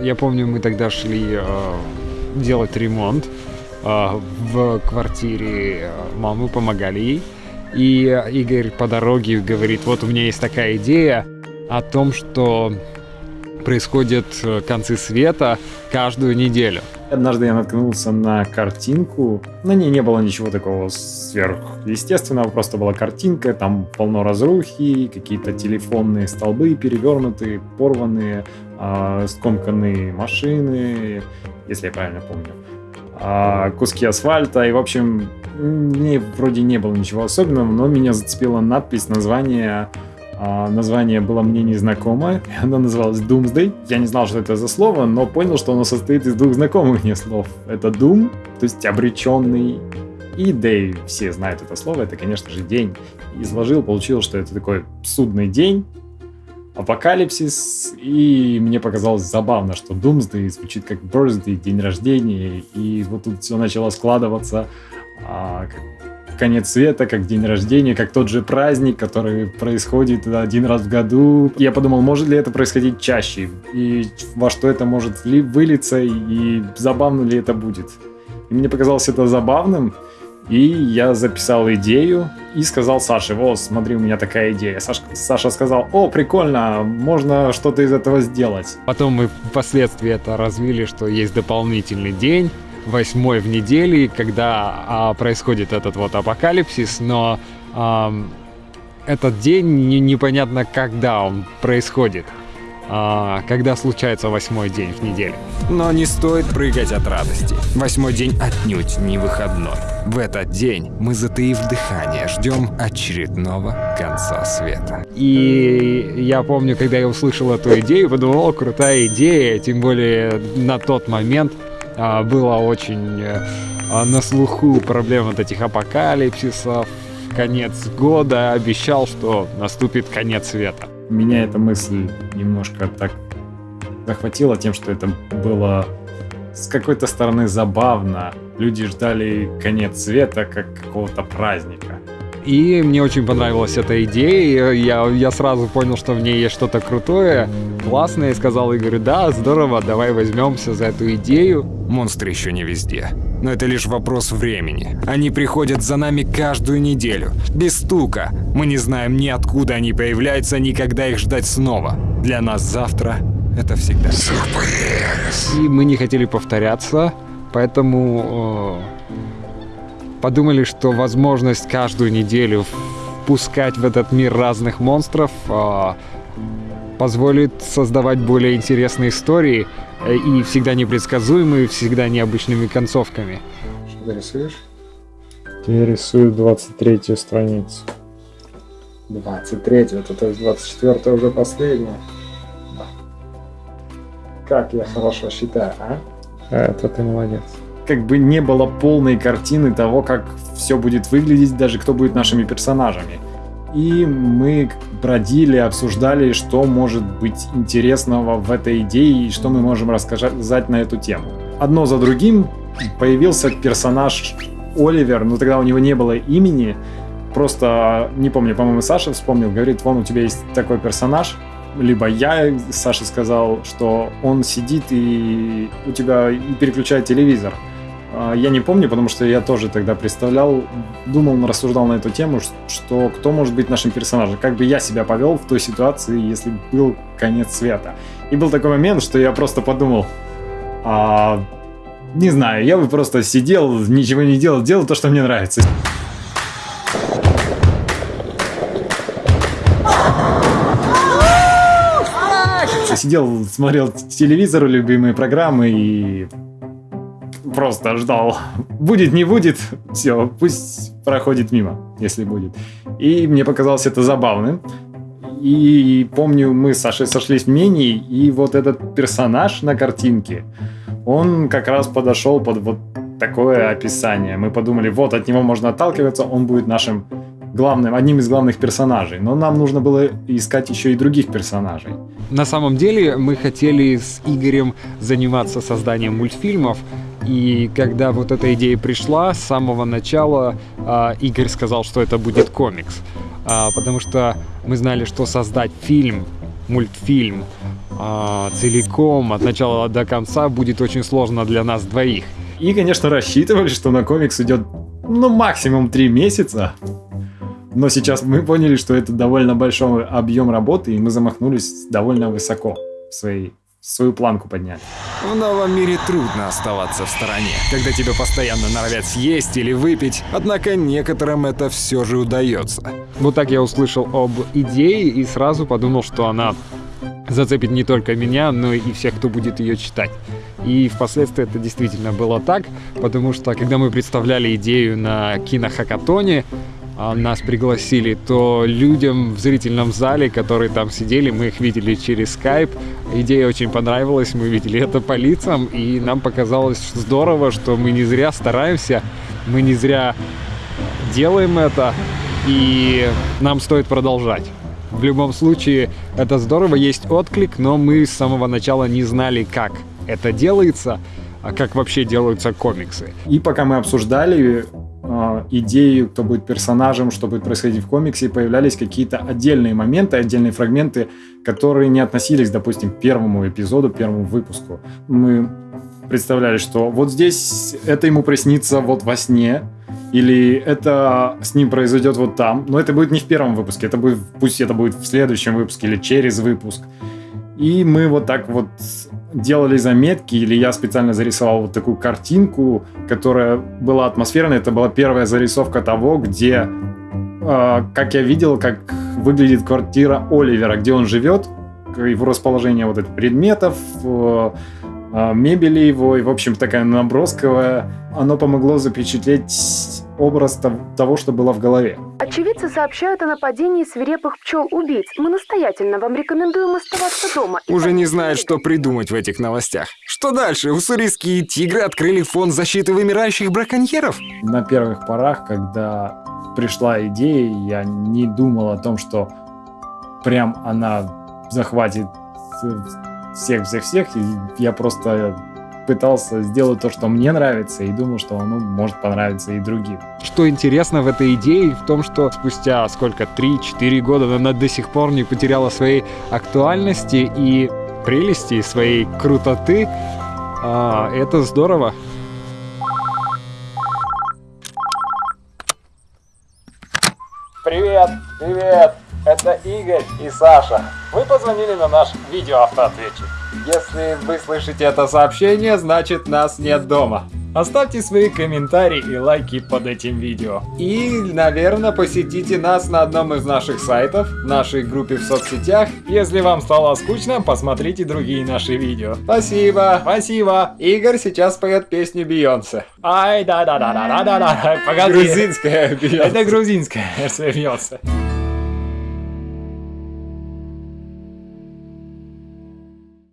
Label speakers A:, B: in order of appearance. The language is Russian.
A: Я помню, мы тогда шли э, делать ремонт э, в квартире э, мамы, помогали ей. И Игорь по дороге говорит, вот у меня есть такая идея о том, что происходят э, концы света каждую неделю.
B: Однажды я наткнулся на картинку. На ней не было ничего такого сверхъестественного, просто была картинка, там полно разрухи, какие-то телефонные столбы перевернутые, порванные, э, скомканные машины, если я правильно помню, э, куски асфальта. И, в общем, мне вроде не было ничего особенного, но меня зацепила надпись, название название было мне незнакомое, оно называлось Doomsday. Я не знал, что это за слово, но понял, что оно состоит из двух знакомых мне слов. Это Doom, то есть обреченный, и Day, все знают это слово, это, конечно же, день. Изложил, получил, что это такой судный день, апокалипсис, и мне показалось забавно, что Doomsday звучит как Birthday, день рождения, и вот тут все начало складываться, а, как конец света, как день рождения, как тот же праздник, который происходит один раз в году. Я подумал, может ли это происходить чаще, и во что это может вылиться, и забавно ли это будет. И мне показалось это забавным, и я записал идею и сказал Саше, вот, смотри, у меня такая идея. Саша, Саша сказал, о, прикольно, можно что-то из этого сделать.
A: Потом мы впоследствии это развили, что есть дополнительный день, восьмой в неделе, когда а, происходит этот вот апокалипсис, но а, этот день не, непонятно, когда он происходит. А, когда случается восьмой день в неделе.
C: Но не стоит прыгать от радости. Восьмой день отнюдь не выходной. В этот день мы, затаив дыхание, ждем очередного конца света.
A: И я помню, когда я услышал эту идею, подумал, крутая идея, тем более на тот момент а, было очень э, а, на слуху проблем вот этих апокалипсисов, конец года, обещал, что наступит конец света.
B: Меня эта мысль немножко так захватила тем, что это было с какой-то стороны забавно. Люди ждали конец света как какого-то праздника.
A: И мне очень понравилась эта идея. Я, я сразу понял, что в ней есть что-то крутое, классное. И сказал Игорю, да, здорово, давай возьмемся за эту идею.
C: Монстры еще не везде. Но это лишь вопрос времени. Они приходят за нами каждую неделю. Без стука. Мы не знаем ни откуда они появляются, ни когда их ждать снова. Для нас завтра это всегда
A: сюрприз. И мы не хотели повторяться, поэтому э, подумали, что возможность каждую неделю впускать в этот мир разных монстров э, позволит создавать более интересные истории э, и всегда непредсказуемые, всегда необычными концовками.
B: Что ты рисуешь? Я рисую 23 страницу. 23 это то есть 24 уже последняя. Как я хорошо считаю, а? а? Это ты молодец как бы не было полной картины того, как все будет выглядеть, даже кто будет нашими персонажами. И мы бродили, обсуждали, что может быть интересного в этой идее и что мы можем рассказать на эту тему. Одно за другим появился персонаж Оливер, но тогда у него не было имени, просто, не помню, по-моему, Саша вспомнил, говорит, вон у тебя есть такой персонаж, либо я, Саша сказал, что он сидит и у тебя переключает телевизор. А, я не помню, потому что я тоже тогда представлял, думал, рассуждал на эту тему, что кто может быть нашим персонажем, как бы я себя повел в той ситуации, если был конец света. И был такой момент, что я просто подумал, а, не знаю, я бы просто сидел, ничего не делал, делал то, что мне нравится. Сидел, смотрел телевизор, любимые программы и просто ждал. Будет, не будет, все, пусть проходит мимо, если будет. И мне показалось это забавным. И помню, мы с Сашей сошлись в мнении, и вот этот персонаж на картинке, он как раз подошел под вот такое описание. Мы подумали, вот от него можно отталкиваться, он будет нашим главным, одним из главных персонажей. Но нам нужно было искать еще и других персонажей.
A: На самом деле мы хотели с Игорем заниматься созданием мультфильмов, и когда вот эта идея пришла, с самого начала э, Игорь сказал, что это будет комикс. а, потому что мы знали, что создать фильм, мультфильм а, целиком от начала до конца будет очень сложно для нас двоих.
B: И, конечно, рассчитывали, что на комикс идет ну максимум три месяца. Но сейчас мы поняли, что это довольно большой объем работы, и мы замахнулись довольно высоко в своей свою планку подняли.
C: В новом мире трудно оставаться в стороне, когда тебя постоянно норовят съесть или выпить, однако некоторым это все же удается.
A: Вот так я услышал об идее и сразу подумал, что она зацепит не только меня, но и всех, кто будет ее читать. И впоследствии это действительно было так, потому что когда мы представляли идею на кинохакатоне, нас пригласили, то людям в зрительном зале, которые там сидели, мы их видели через скайп. Идея очень понравилась, мы видели это по лицам, и нам показалось здорово, что мы не зря стараемся, мы не зря делаем это, и нам стоит продолжать. В любом случае, это здорово, есть отклик, но мы с самого начала не знали, как это делается, а как вообще делаются комиксы.
B: И пока мы обсуждали, идею, кто будет персонажем, что будет происходить в комиксе, появлялись какие-то отдельные моменты, отдельные фрагменты, которые не относились, допустим, к первому эпизоду, первому выпуску. Мы представляли, что вот здесь это ему приснится вот во сне, или это с ним произойдет вот там, но это будет не в первом выпуске, это будет, пусть это будет в следующем выпуске или через выпуск. И мы вот так вот делали заметки, или я специально зарисовал вот такую картинку, которая была атмосферной. Это была первая зарисовка того, где, э, как я видел, как выглядит квартира Оливера, где он живет, его расположение вот этих предметов, э, мебели его, и, в общем, такая набросковая. Оно помогло запечатлеть образ того, что было в голове.
D: Очевидцы сообщают о нападении свирепых пчел-убийц. Мы настоятельно вам рекомендуем оставаться дома.
C: Уже не знают, что придумать в этих новостях. Что дальше? Уссурийские тигры открыли фонд защиты вымирающих браконьеров?
B: На первых порах, когда пришла идея, я не думал о том, что прям она захватит всех-всех-всех. Я просто пытался сделать то, что мне нравится, и думал, что оно может понравиться и другим.
A: Что интересно в этой идее, в том, что спустя сколько, 3-4 года она до сих пор не потеряла своей актуальности и прелести, своей крутоты. А, это здорово.
E: Привет, привет, это Игорь и Саша. Вы позвонили на наш видеоавтоответчик. Если вы слышите это сообщение, значит нас нет дома. Оставьте свои комментарии и лайки под этим видео. И, наверное, посетите нас на одном из наших сайтов, нашей группе в соцсетях. Если вам стало скучно, посмотрите другие наши видео. Спасибо, спасибо. Игорь сейчас поет песню Бейонсе. Ай, да-да-да-да-да-да. Погоди.
B: Грузинская Бейонсе.
E: Это грузинская Бейонсе.